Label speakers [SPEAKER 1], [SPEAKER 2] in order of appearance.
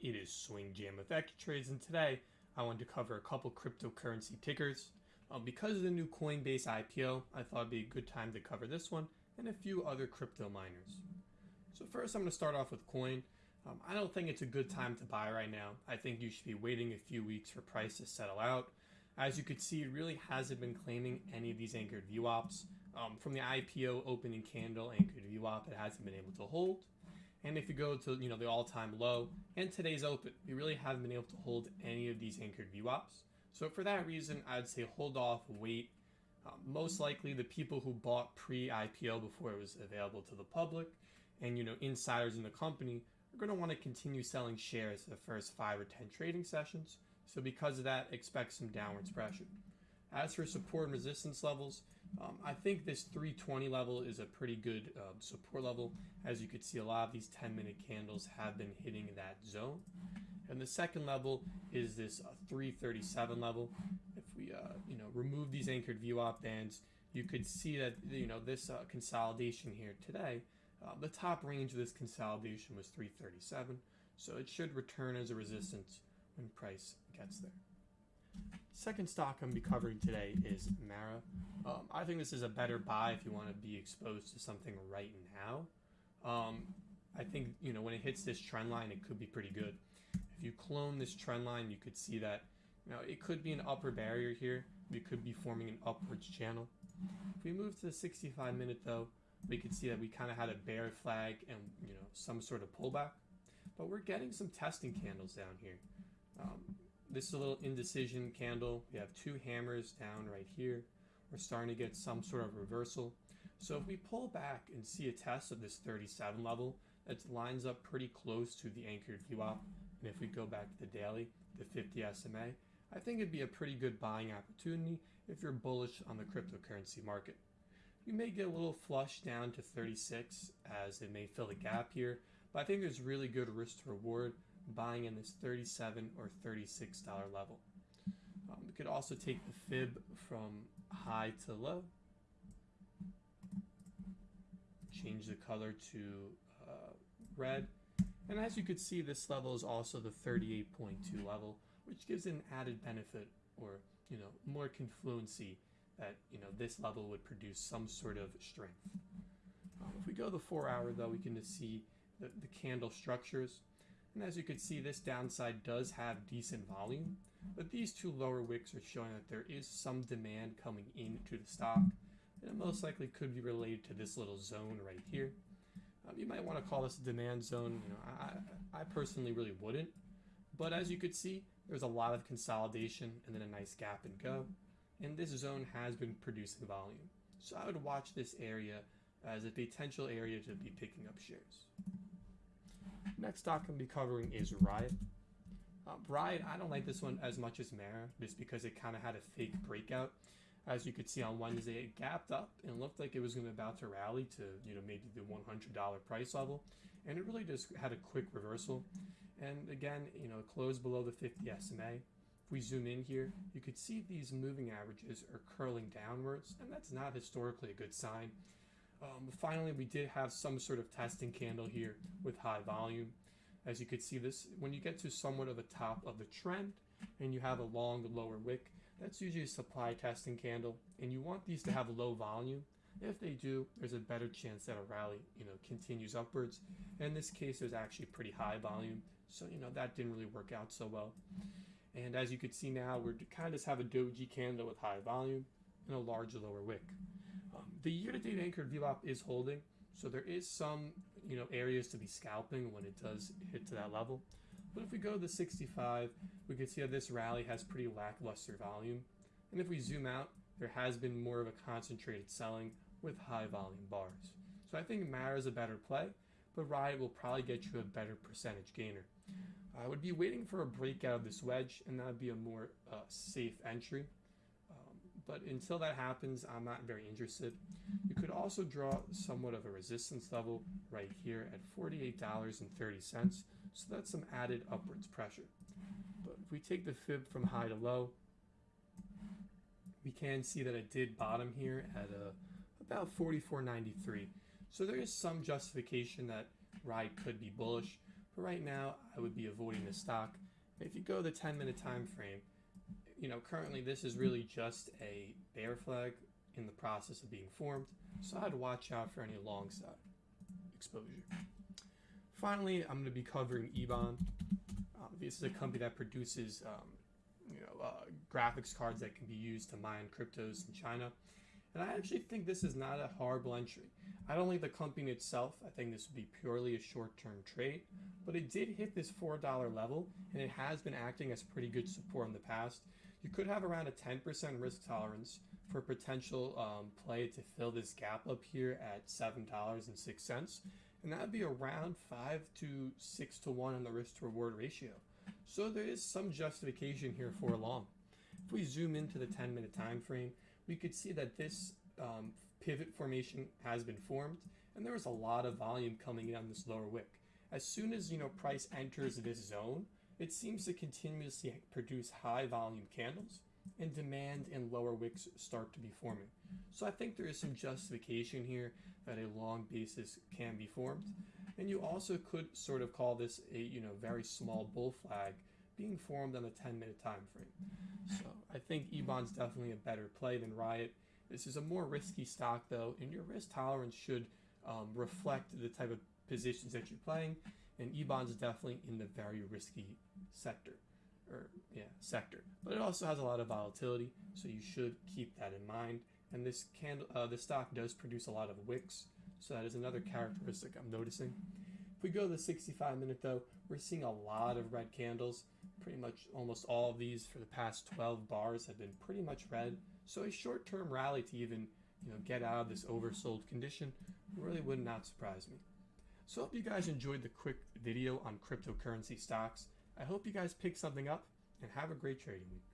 [SPEAKER 1] it is Swing Jam with Trades, and today I wanted to cover a couple cryptocurrency tickers. Um, because of the new Coinbase IPO, I thought it'd be a good time to cover this one and a few other crypto miners. So first I'm going to start off with Coin. Um, I don't think it's a good time to buy right now. I think you should be waiting a few weeks for price to settle out. As you can see, it really hasn't been claiming any of these anchored VWAPs. Um, from the IPO opening candle anchored VWAP, it hasn't been able to hold. And if you go to you know the all-time low and today's open, we really haven't been able to hold any of these anchored VWAPs. So for that reason, I'd say hold off, wait. Um, most likely, the people who bought pre-IPO before it was available to the public, and you know insiders in the company are going to want to continue selling shares the first five or ten trading sessions. So because of that, expect some downwards pressure. As for support and resistance levels, um, I think this 320 level is a pretty good uh, support level. As you can see, a lot of these 10 minute candles have been hitting that zone. And the second level is this uh, 337 level. If we, uh, you know, remove these anchored VWAP bands, you could see that, you know, this uh, consolidation here today, uh, the top range of this consolidation was 337. So it should return as a resistance when price gets there. Second stock I'm going to be covering today is Mara. Um, I think this is a better buy if you want to be exposed to something right now. Um, I think, you know, when it hits this trend line, it could be pretty good. If you clone this trend line, you could see that, you know, it could be an upper barrier here. We could be forming an upwards channel. If we move to the 65 minute though, we could see that we kind of had a bear flag and, you know, some sort of pullback. But we're getting some testing candles down here. Um, this is a little indecision candle. We have two hammers down right here. We're starting to get some sort of reversal. So if we pull back and see a test of this 37 level, that lines up pretty close to the anchored VWAP. And if we go back to the daily, the 50 SMA, I think it'd be a pretty good buying opportunity if you're bullish on the cryptocurrency market. You may get a little flush down to 36 as it may fill the gap here, but I think there's really good risk to reward buying in this 37 or $36 level. Um, we could also take the fib from high to low, change the color to uh, red, and as you could see, this level is also the 38.2 level, which gives an added benefit or you know more confluency that you know this level would produce some sort of strength. Um, if we go the four hour though, we can just see the, the candle structures. And as you can see, this downside does have decent volume, but these two lower wicks are showing that there is some demand coming into the stock. And it most likely could be related to this little zone right here. Um, you might want to call this a demand zone. You know, I, I personally really wouldn't. But as you could see, there's a lot of consolidation and then a nice gap and go. And this zone has been producing volume. So I would watch this area as a potential area to be picking up shares. Next stock I'm gonna be covering is Riot. Uh, Riot, I don't like this one as much as Mara, just because it kind of had a fake breakout. As you could see on Wednesday, it gapped up and looked like it was going to about to rally to, you know, maybe the $100 price level. And it really just had a quick reversal. And again, you know, closed below the 50 SMA. If we zoom in here, you could see these moving averages are curling downwards, and that's not historically a good sign. Um, finally, we did have some sort of testing candle here with high volume. As you can see this, when you get to somewhat of the top of the trend and you have a long lower wick, that's usually a supply testing candle and you want these to have low volume. If they do, there's a better chance that a rally, you know, continues upwards. In this case, there's actually pretty high volume. So, you know, that didn't really work out so well. And as you can see now, we're kind of just have a doji candle with high volume and a large lower wick. Um, the year-to-date anchored VWAP is holding, so there is some you know areas to be scalping when it does hit to that level. But if we go to the 65, we can see how this rally has pretty lackluster volume. And if we zoom out, there has been more of a concentrated selling with high volume bars. So I think Mara is a better play, but Riot will probably get you a better percentage gainer. I would be waiting for a breakout of this wedge, and that would be a more uh, safe entry but until that happens, I'm not very interested. You could also draw somewhat of a resistance level right here at $48.30, so that's some added upwards pressure. But if we take the fib from high to low, we can see that it did bottom here at a, uh, about 44.93. So there is some justification that Riot could be bullish, But right now, I would be avoiding the stock. If you go the 10 minute time frame, you know, currently this is really just a bear flag in the process of being formed. So I'd watch out for any long side exposure. Finally, I'm going to be covering Ebon. Um, this is a company that produces, um, you know, uh, graphics cards that can be used to mine cryptos in China. And I actually think this is not a horrible entry. I don't like the company itself. I think this would be purely a short-term trade, but it did hit this $4 level, and it has been acting as pretty good support in the past. You could have around a 10% risk tolerance for potential um, play to fill this gap up here at $7.06 and that would be around 5 to 6 to 1 on the risk to reward ratio. So there is some justification here for a long. If we zoom into the 10 minute time frame, we could see that this um, pivot formation has been formed and there was a lot of volume coming in on this lower wick. As soon as you know price enters this zone, it seems to continuously produce high volume candles and demand and lower wicks start to be forming. So I think there is some justification here that a long basis can be formed. And you also could sort of call this a you know very small bull flag being formed on a 10 minute time frame. So I think Ebon's definitely a better play than Riot. This is a more risky stock though, and your risk tolerance should um, reflect the type of positions that you're playing. And Ebon's definitely in the very risky sector or yeah sector. But it also has a lot of volatility so you should keep that in mind. And this candle uh, the stock does produce a lot of wicks so that is another characteristic I'm noticing. If we go to the 65 minute though we're seeing a lot of red candles. Pretty much almost all of these for the past 12 bars have been pretty much red. So a short-term rally to even you know get out of this oversold condition really would not surprise me so I hope you guys enjoyed the quick video on cryptocurrency stocks I hope you guys pick something up and have a great trading week.